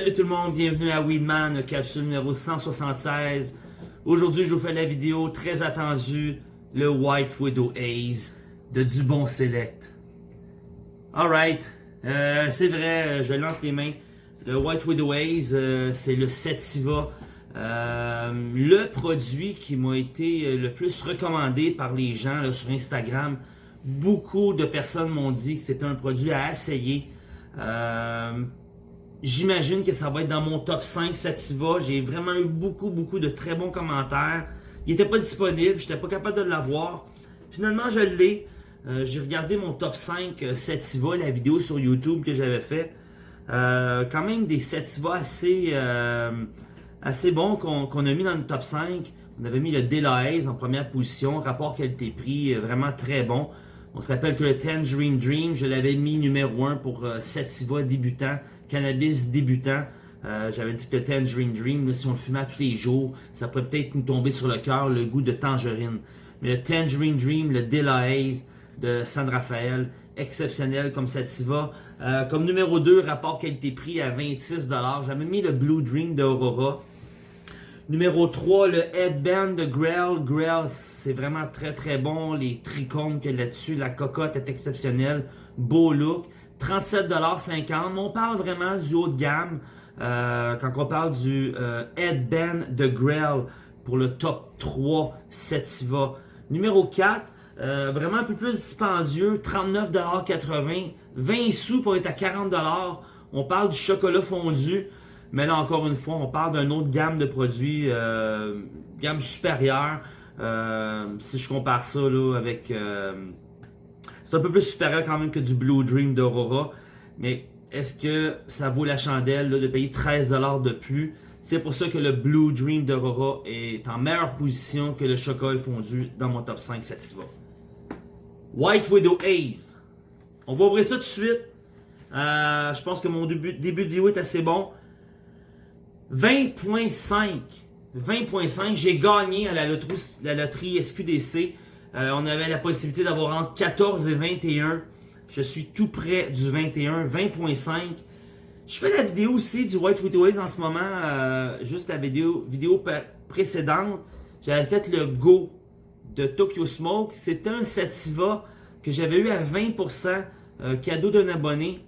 Salut tout le monde, bienvenue à Weedman, capsule numéro 176. Aujourd'hui, je vous fais la vidéo très attendue, le White Widow Haze de Dubon Select. Alright, euh, c'est vrai, je lance les mains. Le White Widow Haze, euh, c'est le Sativa. Euh, le produit qui m'a été le plus recommandé par les gens sur Instagram. Beaucoup de personnes m'ont dit que c'était un produit à essayer. J'imagine que ça va être dans mon top 5 Sativa. J'ai vraiment eu beaucoup, beaucoup de très bons commentaires. Il n'était pas disponible, j'étais pas capable de l'avoir. Finalement, je l'ai. Euh, j'ai regardé mon top 5 euh, Sativa, la vidéo sur YouTube que j'avais fait. Euh, quand même des Sativa assez, assez bons qu'on a mis dans le top 5. On avait mis le Delahaye en première position, rapport qualité-prix vraiment très bon. On se rappelle que le Tangerine Dream, je l'avais mis numéro 1 pour Sativa débutant cannabis débutant. Euh, j'avais dit que le Tangerine Dream, si on le fumait tous les jours, ça pourrait peut-être nous tomber sur le cœur le goût de tangerine. Mais le Tangerine Dream, le Delahaye de San Rafael, exceptionnel comme sativa. Euh, comme numéro 2, rapport qualité-prix à 26$. J'avais mis le Blue Dream de Aurora. Numéro 3, le Headband de Grail. Grail, c'est vraiment très très bon. Les trichomes qu'il y a là-dessus, la cocotte est exceptionnelle. Beau look. 37,50$. On parle vraiment du haut de gamme euh, quand on parle du euh, Headband de Grail pour le top 3 Sativa. Numéro 4, euh, vraiment un peu plus dispendieux, 39,80$. 20 sous pour être à 40$. On parle du chocolat fondu. Mais là, encore une fois, on parle d'une autre gamme de produits, gamme supérieure. si je compare ça là, avec c'est un peu plus supérieur quand même que du Blue Dream d'Aurora. Mais est-ce que ça vaut la chandelle de payer 13$ de plus? C'est pour ça que le Blue Dream d'Aurora est en meilleure position que le chocolat fondu dans mon top 5 Sativa. White Widow Haze. On va ouvrir ça tout de suite. Euh, je pense que mon début, début de vidéo est assez bon. 20.5. 20.5. J'ai gagné à la loterie, SQDC. Euh, on avait la possibilité d'avoir entre 14 et 21. Je suis tout près du 21, 20.5. Je fais la vidéo aussi du White Widows en ce moment, euh, juste la vidéo, vidéo précédente. J'avais fait le Go de Tokyo Smoke. C'était un Sativa que j'avais eu à 20% euh, cadeau d'un abonné.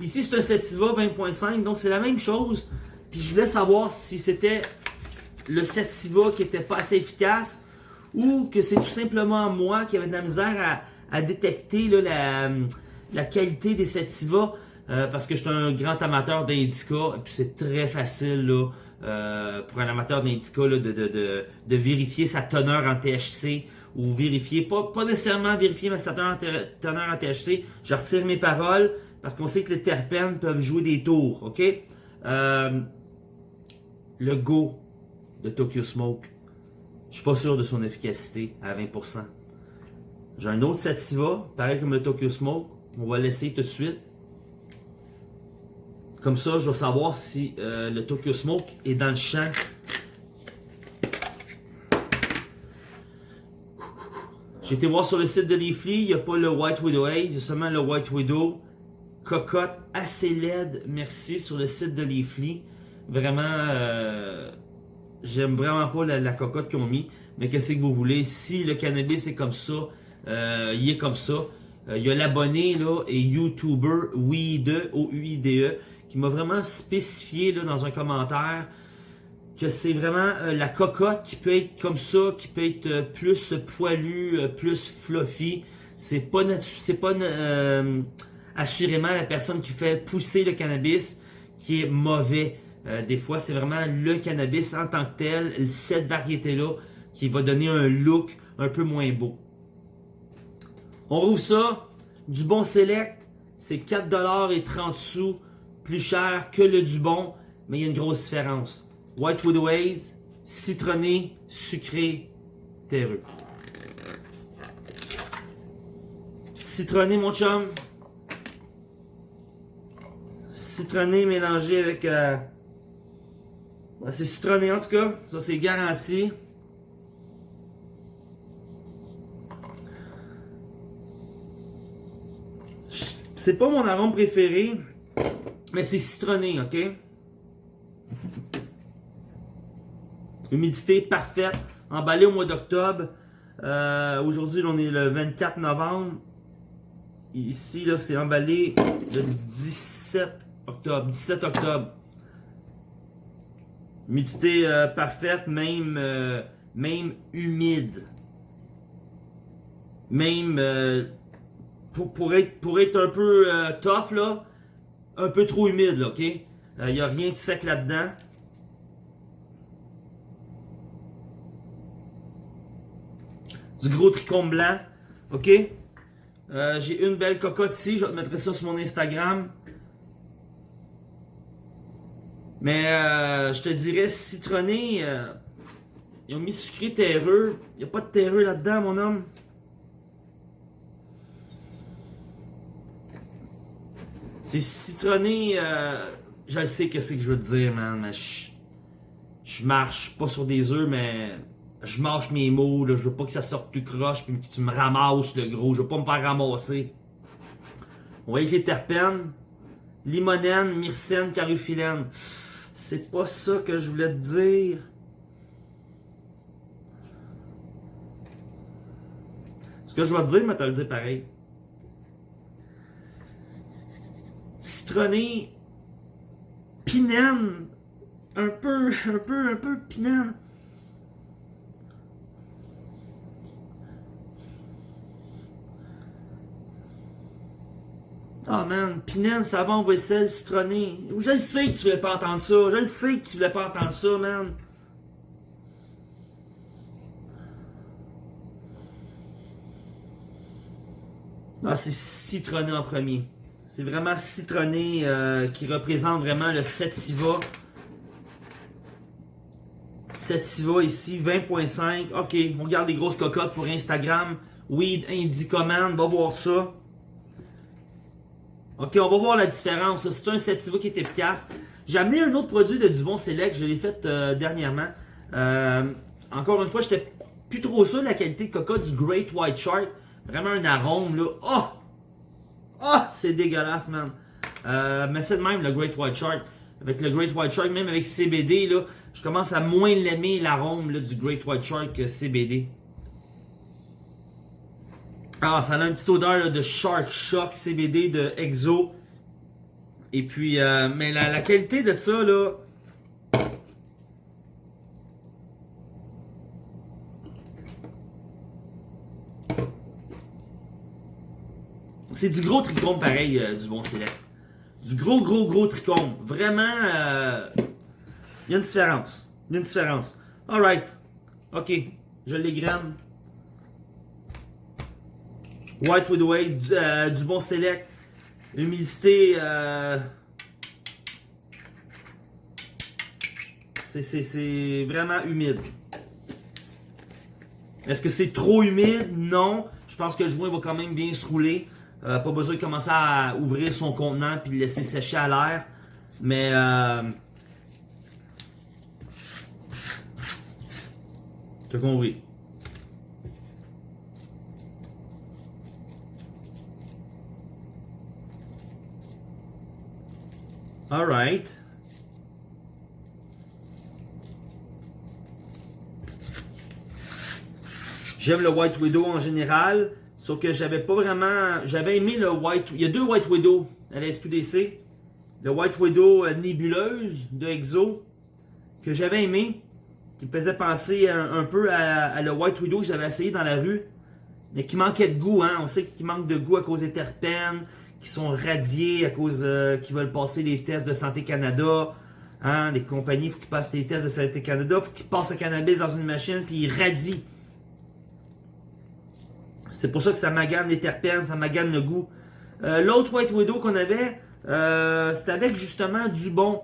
Ici, c'est un Sativa 20.5, donc c'est la même chose. Puis je voulais savoir si c'était le Sativa qui était pas assez efficace ou que c'est tout simplement moi qui avait de la misère à, détecter la, qualité des sativa euh, parce que je suis un grand amateur d'indica et puis c'est très facile euh, pour un amateur d'indica de, vérifier sa teneur en THC ou vérifier, pas, pas nécessairement vérifier ma teneur en THC, je retire mes paroles parce qu'on sait que les terpènes peuvent jouer des tours, ok? Euh, le Go de Tokyo Smoke, je suis pas sûr de son efficacité à 20%. J'ai un autre Sativa, pareil comme le Tokyo Smoke. On va l'essayer tout de suite. Comme ça, je vais savoir si euh, le Tokyo Smoke est dans le champ. J'ai été voir sur le site de Leafly, il n'y a pas le White Widow Haze, il y a seulement le White Widow. Cocotte assez laide, merci, sur le site de Leafly. Vraiment, euh, J'aime vraiment pas la, cocotte qu'ils ont mis. Mais qu'est-ce que vous voulez? Si le cannabis est comme ça, euh, il est comme ça. Euh, il y a l'abonné là et YouTuber Weide, O-U-I-D-E, qui m'a vraiment spécifié là, dans un commentaire que c'est vraiment la cocotte qui peut être comme ça, qui peut être plus poilu, plus fluffy. C'est pas c'est pas assurément la personne qui fait pousser le cannabis qui est mauvais. Euh, des fois, c'est vraiment le cannabis en tant que tel, cette variété-là, qui va donner un look un peu moins beau. On rouvre ça, du bon select, c'est 4$ et 30 sous plus cher que le du bon, mais il y a une grosse différence. White Ways, citronné, sucré, terreux. Citronné, mon chum. Citronné mélangé avec... Euh, C'est citronné en tout cas, ça c'est garanti. C'est pas mon arôme préféré, mais c'est citronné, ok? Humidité parfaite, emballé au mois d'octobre. Euh, aujourd'hui, on est le 24 novembre. Ici, là, c'est emballé le 17 octobre. 17 octobre. Humidité euh, parfaite, même, euh, même humide. Même pour, être, pour être un peu euh, tough, là, un peu trop humide, là, ok? Il euh, n'y a rien de sec là-dedans. Du gros tricône blanc, ok? Euh, j'ai une belle cocotte ici, je vais te mettre ça sur mon Instagram. Mais je te dirais citronné, ils ont mis sucré terreux. Il n'y a pas de terreux là-dedans, mon homme. C'est citronné, euh, je sais que c'est que je veux te dire, man, mais je, marche pas sur des œufs, mais je marche mes mots, là, je veux pas que ça sorte plus croche, puis que tu me ramasses le gros, je veux pas me faire ramasser. On va avec les terpènes, limonène, myrcène, carufilène. C'est pas ça que je voulais te dire. Ce que je vais te dire, mais t'as le dire pareil. citronné, pinène, un peu, un peu, un peu pinène. Ah oh man, pinène, savon, vaisselle, citronné. Je le sais que tu voulais pas entendre ça. Je le sais que tu voulais pas entendre ça, man. Ah, c'est citronné en premier. C'est vraiment citronné euh, qui représente vraiment le Sativa. Sativa ici, 20.5. Ok, on regarde les grosses cocottes pour Instagram. Weed Indie Command, va voir ça. Ok, on va voir la différence. C'est un Sativa qui est efficace. J'ai amené un autre produit de Dubon Select, je l'ai fait euh, dernièrement. Euh, encore une fois, j'étais plus trop sûr de la qualité de cocotte du Great White Shark. Vraiment un arôme là. Oh! Ah, c'est dégueulasse, man. Euh, mais c'est de même, le Great White Shark. Avec le Great White Shark, même avec CBD, là, je commence à moins l'aimer, l'arôme du Great White Shark que CBD. Ah, ça a une petite odeur de Shark Shock CBD de Exo. Et puis, euh, mais la, qualité de ça, là, C'est du gros trichome pareil, euh, du bon select. Du gros, gros, gros trichome. Vraiment, euh, il y a une différence. Il y a une différence. Alright. Ok. Je l'égrène. White Widow Ace, du, euh, du bon select. Humidité. C'est vraiment humide. Est-ce que c'est trop humide? Non. Je pense que le joint va quand même bien se rouler. Euh, pas besoin de commencer à ouvrir son contenant puis le laisser sécher à l'air. Mais euh, T'as. Alright. J'aime le White Widow en général. Sauf que j'avais pas vraiment... J'avais aimé le White... Il y a deux White Widow à la SQDC. Le White Widow euh, nébuleuse de Exo que j'avais aimé. Qui me faisait penser un, peu à, le White Widow que j'avais essayé dans la rue. Mais qui manquait de goût. Hein? On sait qu'il manque de goût à cause des terpènes qui sont radiés à cause euh, qu'ils veulent passer les tests de Santé Canada. Hein? Les compagnies, il faut qu'ils passent les tests de Santé Canada. Il faut qu'ils passent le cannabis dans une machine puis ils radient. C'est pour ça que ça magane les terpènes, ça magane le goût. Euh, l'autre White Widow qu'on avait, euh, c'était avec justement du bon.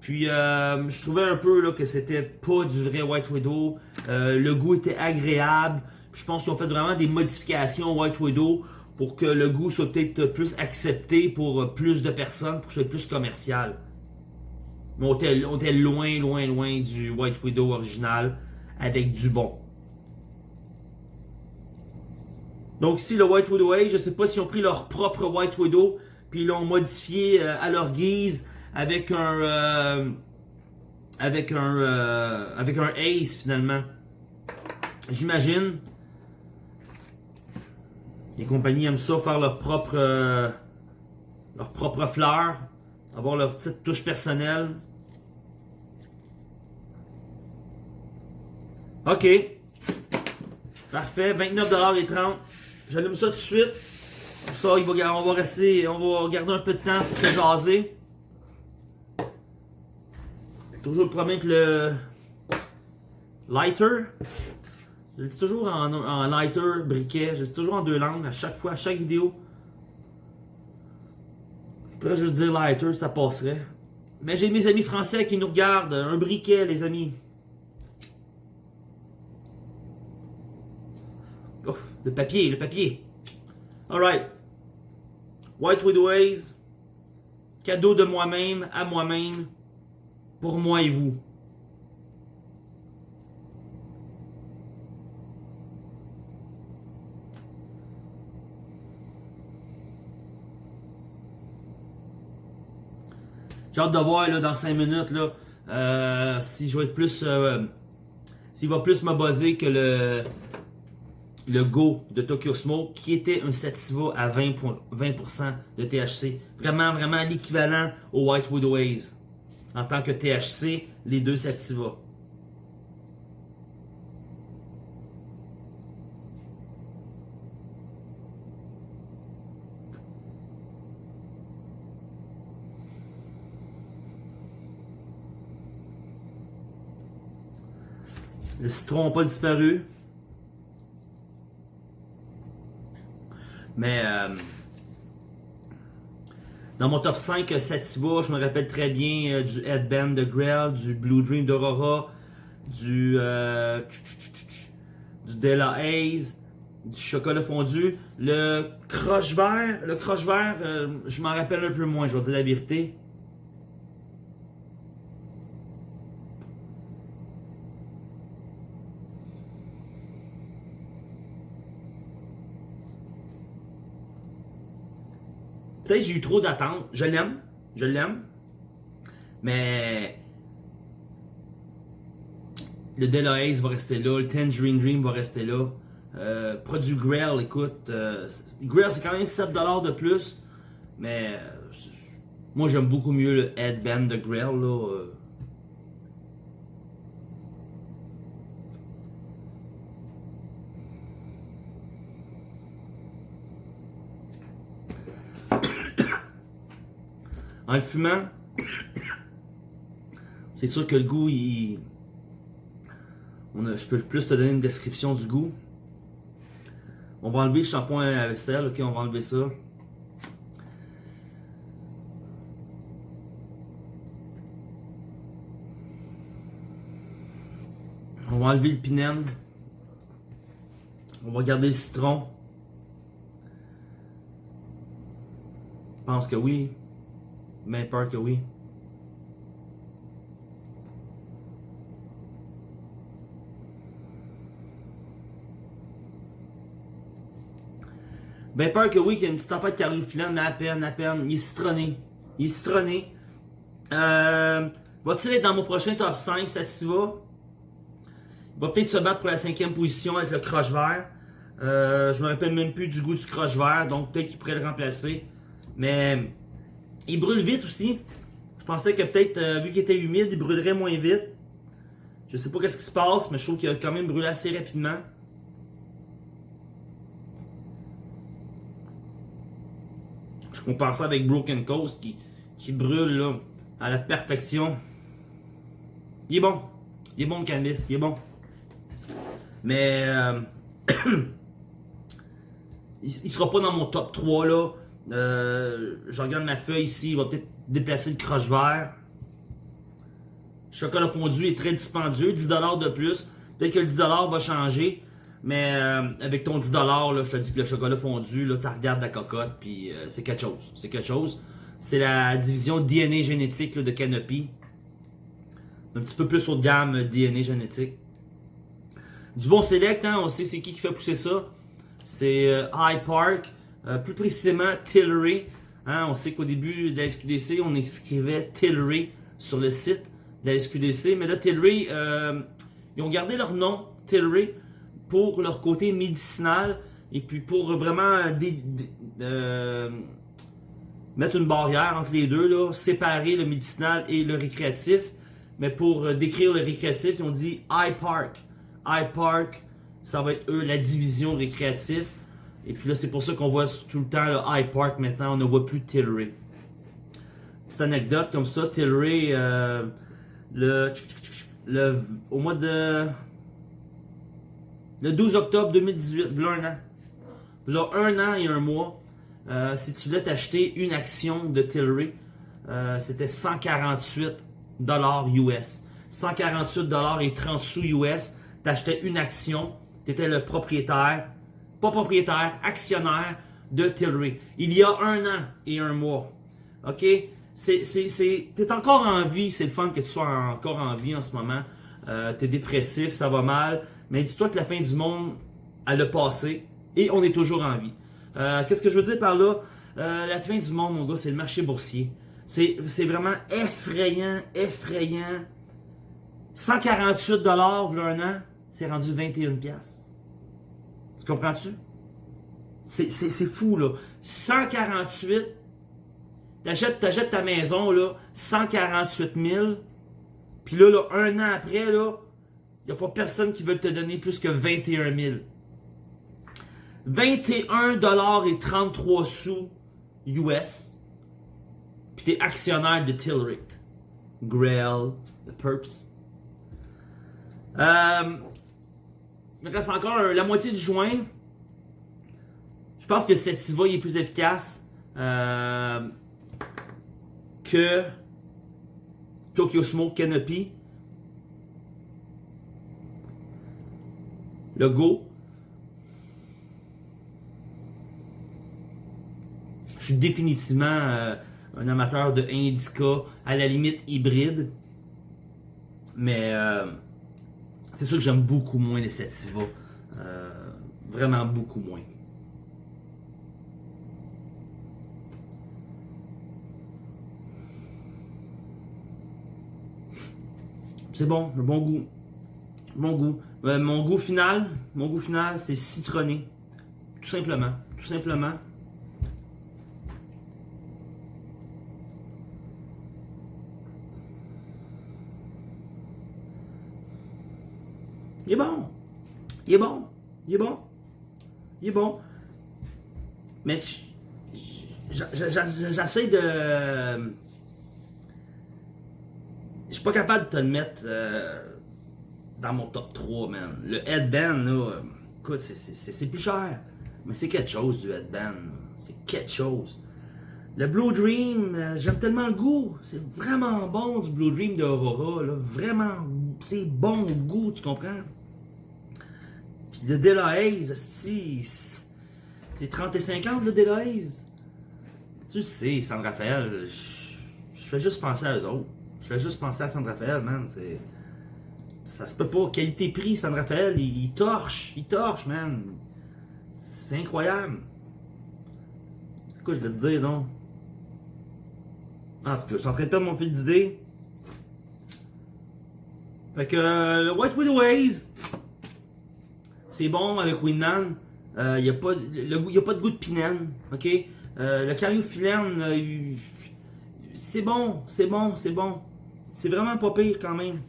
Puis je trouvais un peu là, que c'était pas du vrai White Widow. le goût était agréable. je pense qu'ils ont fait vraiment des modifications White Widow pour que le goût soit peut-être plus accepté pour plus de personnes, pour que ce soit plus commercial. Mais on était, loin, loin, loin du White Widow original avec du bon. Donc ici, le White Widow Age, je sais pas s'ils ont pris leur propre White Widow, puis ils l'ont modifié euh, à leur guise avec un... Euh, avec un... Euh, avec un Ace finalement. J'imagine. Les compagnies aiment ça, faire leur propre... leur propre fleur. Avoir leur petite touche personnelle. OK. Parfait. 29,30$. J'allume ça tout de suite. Ça, il va, on va rester, on va garder un peu de temps pour se jaser. Toujours promettre le lighter. Je le dis toujours en, lighter, briquet. Je le dis toujours en deux langues à chaque fois, à chaque vidéo. Je pourrais juste dire lighter, ça passerait. Mais j'ai mes amis français qui nous regardent. Un briquet, les amis. Oh, le papier, le papier. Alright. White Ways. Cadeau de moi-même, à moi-même. Pour moi et vous. J'ai hâte de voir là, dans 5 minutes là, euh, si je vais plus. Euh, s'il va plus me buzzer que le, le Go de Tokyo Smoke qui était un Sativa à 20%, 20 de THC. Vraiment, vraiment l'équivalent au White Widow Haze. En tant que THC, les deux Sativa. Le citron n'a pas disparu. Mais euh, dans mon top 5 Sativa, je me rappelle très bien euh, du Headband de Grail, du Blue Dream d'Aurora, du, euh, du Della Haze, du chocolat fondu. Le croche vert, le croche vert, je m'en rappelle un peu moins, je vais dire la vérité. J'ai eu trop d'attentes. Je l'aime. Je l'aime. Mais le Delahaze va rester là. Le Tangerine Dream va rester là. Euh, produit Grail, écoute. Euh, Grail, c'est quand même 7$ de plus. Mais euh, moi, j'aime beaucoup mieux le Headband de Grail. Là, En le fumant, c'est sûr que le goût, il... On a, je peux plus te donner une description du goût. On va enlever le shampoing à vaisselle, ok, on va enlever ça. On va enlever le pinène. On va garder le citron. Je pense que oui. Mais peur que oui. Ben peur que oui, qu'il y ait une petite tempête qui à peine, à peine. Il est citronné. Il est citronné. Euh, Va-t-il être dans mon prochain top 5, Sativa? Il va peut-être se battre pour la cinquième position avec le croche vert. Euh, je me rappelle même plus du goût du croche vert, donc peut-être qu'il pourrait le remplacer. Mais il brûle vite aussi. Je pensais que peut-être, euh, vu qu'il était humide, il brûlerait moins vite. Je sais pas qu'est-ce qui se passe, mais je trouve qu'il a quand même brûlé assez rapidement. Je compare ça avec Broken Coast qui, qui brûle à la perfection. Il est bon. Il est bon le cannabis, il est bon. Mais euh, il, il sera pas dans mon top 3 là. Euh, je regarde ma feuille ici, il va peut-être déplacer le croche vert. Chocolat fondu est très dispendieux, 10$ de plus. Peut-être que le 10$ va changer. Mais euh, avec ton 10$, là, je te dis que le chocolat fondu, tu regardes la cocotte, puis euh, c'est quelque chose. C'est quelque chose. C'est la division DNA génétique de Canopy. un petit peu plus haut de gamme euh, DNA génétique. Du bon select, hein, on sait c'est qui qui fait pousser ça. C'est High Park, euh, plus précisément Tillery. Hein, on sait qu'au début de la SQDC, on écrivait Tillery sur le site de la SQDC. Mais là, Tillery, ils ont gardé leur nom, Tillery, pour leur côté médicinal et puis pour vraiment mettre une barrière entre les deux, séparer le médicinal et le récréatif. Mais pour euh, décrire le récréatif, ils ont dit iPark. iPark, ça va être eux, la division récréatif. Et puis là, c'est pour ça qu'on voit tout le temps le iPark maintenant, on ne voit plus Tillery. Petite anecdote comme ça, Tillery, euh, le, le, au mois de... Le 12 octobre 2018, là un an. Là un an et un mois, euh, si tu voulais t'acheter une action de Tillery, euh, c'était 148 dollars US. 148 dollars et 30 sous US. T'achetais une action, tu étais le propriétaire, pas propriétaire, actionnaire de Tillery. Il y a un an et un mois. OK? T'es encore en vie, c'est le fun que tu sois encore en vie en ce moment. Euh, T'es dépressif, ça va mal. Mais dis-toi que la fin du monde, elle a passé et on est toujours en vie. Euh, qu'est-ce que je veux dire par là? Euh, la fin du monde, mon gars, c'est le marché boursier. C'est vraiment effrayant, effrayant. 148 dollars un an, c'est rendu 21 pièces. Tu comprends-tu? C'est fou, là. 148, t'achètes achètes ta maison, là, 148 000, puis là, là, un an après, là, il n'y a pas personne qui veut te donner plus que 21 000. 21$ sous US. Puis t'es actionnaire de Tillery. Grail, The Perps. Euh, il me reste encore la moitié du joint. Je pense que Sativa est plus efficace euh, que Tokyo Smoke Canopy. Le Go. Je suis définitivement euh, un amateur de indica, à la limite hybride. Mais euh, c'est sûr que j'aime beaucoup moins les sativa. Euh, vraiment beaucoup moins. C'est bon, le bon goût. Bon goût. mon goût final, mon goût final, c'est citronné. Tout simplement. Tout simplement. Il est bon. Il est bon. Il est bon. Il est bon. Mais j'essaie de... Je suis pas capable de te le mettre euh, dans mon top 3, man. Le headband, là, écoute, c'est plus cher. Mais c'est quelque chose du headband. C'est quelque chose. Le Blue Dream, euh, j'aime tellement le goût. C'est vraiment bon du Blue Dream de Aurora. Vraiment, c'est bon goût, tu comprends? Le Delahaze, c'est 30 et 50 le Delahaze. Tu sais, San Rafael, je fais juste penser à eux autres. Je fais juste penser à San Rafael, man. C'est. Ça se peut pas. Qualité-prix, San Rafael, il, torche. Il torche, man. C'est incroyable. Quoi, je vais te dire, non? En tout cas, je suis en train de perdre mon fil d'idée. Fait que euh, le White Widow Haze, c'est bon avec Winman. Il euh, n'y a, pas, de goût de pinène. ok? Euh, le cariophyllène, euh, c'est bon, c'est bon, c'est bon. C'est vraiment pas pire quand même.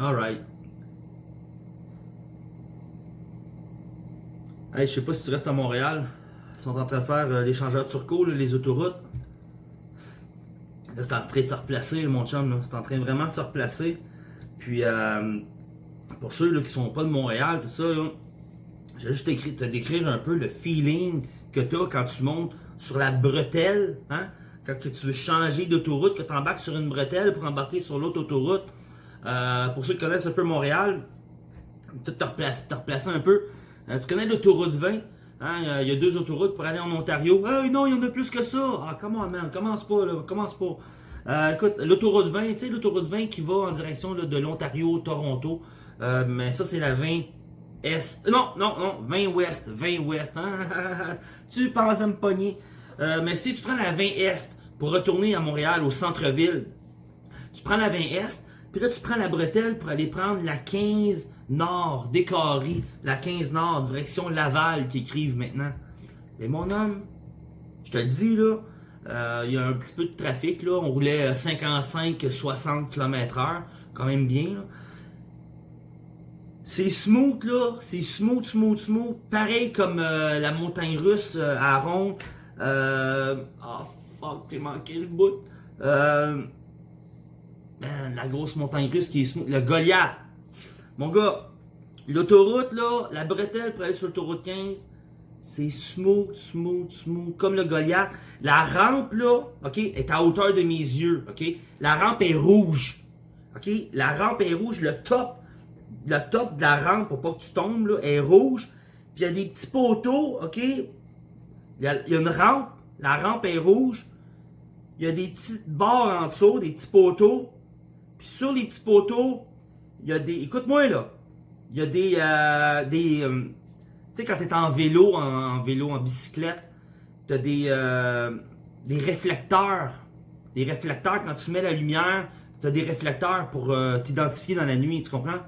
Alright. Hey, je sais pas si tu restes à Montréal. Ils sont en train de faire euh, l'échangeur turco, les autoroutes. Là, c'est en train de se replacer, mon chum. C'est en train vraiment de se replacer. Puis, euh, pour ceux là, qui sont pas de Montréal, tout ça, j'ai juste écrit, te décrire un peu le feeling que tu as quand tu montes sur la bretelle. Hein? Quand tu veux changer d'autoroute, que tu embarques sur une bretelle pour embarquer sur l'autre autoroute. Euh, pour ceux qui connaissent un peu Montréal, te, te, replacer un peu. Euh, tu connais l'autoroute 20? Hein, il y a deux autoroutes pour aller en Ontario. Hey, non, il y en a plus que ça. Ah, comment, man, commence pas, là, commence pas. Euh, écoute, l'autoroute 20, tu sais, l'autoroute 20 qui va en direction de l'Ontario, Toronto. Euh, mais ça, c'est la 20 Est. Non, non, non, 20 Ouest. 20 Ouest. Hein? tu penses à me pogner. Euh, mais si tu prends la 20 Est pour retourner à Montréal, au centre-ville, tu prends la 20 Est, puis là, tu prends la bretelle pour aller prendre la 15 Nord, décarré, la 15 Nord, direction Laval, qui écrivent maintenant. Mais mon homme, je te le dis, là, euh, il y a un petit peu de trafic, là. On roulait 55-60 km/h, quand même bien. C'est smooth, là. C'est smooth, smooth, smooth. Pareil comme euh, la montagne russe euh, à Ronde. Oh, fuck, j'ai manqué le bout. Euh... Man, la grosse montagne russe qui est smooth. Le Goliath. Mon gars, l'autoroute, là, la bretelle pour aller sur l'autoroute 15, c'est smooth, smooth, smooth, comme le Goliath. La rampe, là, OK, est à hauteur de mes yeux, OK? La rampe est rouge, OK? La rampe est rouge, le top, le top de la rampe, pour pas que tu tombes, là, est rouge. Puis il y a des petits poteaux, OK? Il y, a, y a une rampe, la rampe est rouge. Il y a des petites barres en dessous, des petits poteaux. Puis sur les petits poteaux, il y a des... Écoute-moi, là. Il y a des... Euh, des euh, tu sais, quand tu es en vélo, en, vélo, en bicyclette, tu as des, euh, des réflecteurs. Des réflecteurs, quand tu mets la lumière, tu as des réflecteurs pour t'identifier dans la nuit, tu comprends?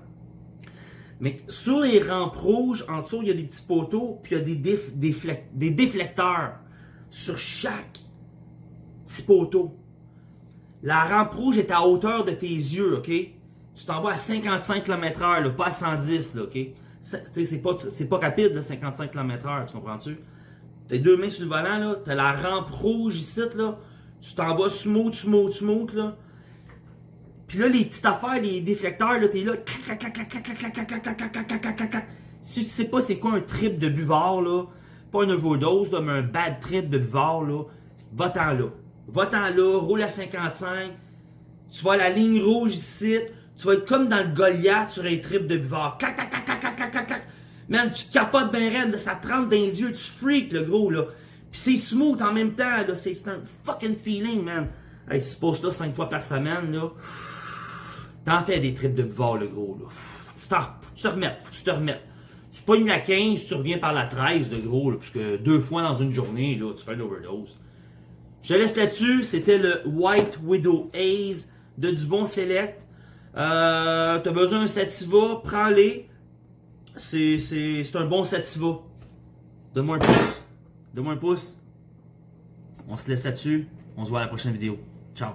Mais sur les rampes rouges, en dessous, il y a des petits poteaux, puis il y a des, des déflecteurs sur chaque petit poteau. La rampe rouge est à hauteur de tes yeux, ok? Tu t'en vas à 55 km/h, pas à 110, là, ok? C'est pas, pas rapide, là, 55 km/h, tu comprends-tu? T'as deux mains sur le volant, là, t'as la rampe rouge ici, là, tu t'en vas smooth, smooth, smooth, là. Puis là, les petites affaires, les déflecteurs, là, t'es là. Si tu sais pas c'est quoi un trip de buvard, là, pas une overdose, là, mais un bad trip de buvard, là, va-t'en là. Va-t'en là, roule à 55. Tu à la ligne rouge ici. Tu vas être comme dans le Goliath sur un trip de buvard. Cac, cac, cac, cac, cac, cac, cac. Man, tu te capotes ben raide, ça te rentre dans les yeux, tu freaks, le gros, là. Puis c'est smooth en même temps, là. C'est un fucking feeling, man. Hey, poses là 5 fois par semaine, là. T'en fais des trips de buvard, le gros, là. Tu, tu te remettes, tu te remettes. Tu pognes la 15, tu reviens par la 13, le gros, là, parce que deux fois dans une journée, là, tu fais une overdose. Je te laisse là-dessus. C'était le White Widow Haze de Dubon Select. Euh, T'as besoin d'un Sativa, prends-les. C'est un bon Sativa. Donne-moi un pouce. Donne-moi un pouce. On se laisse là-dessus. On se voit à la prochaine vidéo. Ciao.